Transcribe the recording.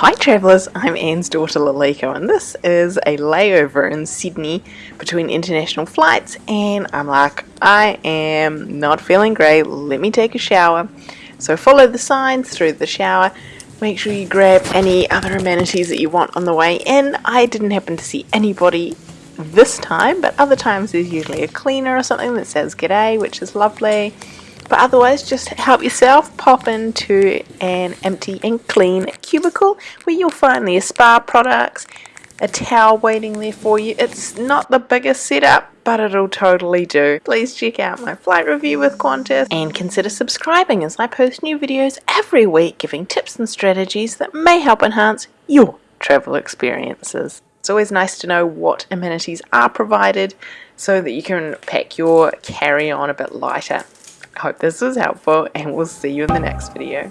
Hi travellers, I'm Anne's daughter Laliko and this is a layover in Sydney between international flights and I'm like, I am not feeling great, let me take a shower. So follow the signs through the shower, make sure you grab any other amenities that you want on the way in. I didn't happen to see anybody this time, but other times there's usually a cleaner or something that says g'day, which is lovely. But otherwise, just help yourself pop into an empty and clean cubicle where you'll find the spa products, a towel waiting there for you. It's not the biggest setup, but it'll totally do. Please check out my flight review with Qantas and consider subscribing as I post new videos every week giving tips and strategies that may help enhance your travel experiences. It's always nice to know what amenities are provided so that you can pack your carry-on a bit lighter. Hope this was helpful and we'll see you in the next video.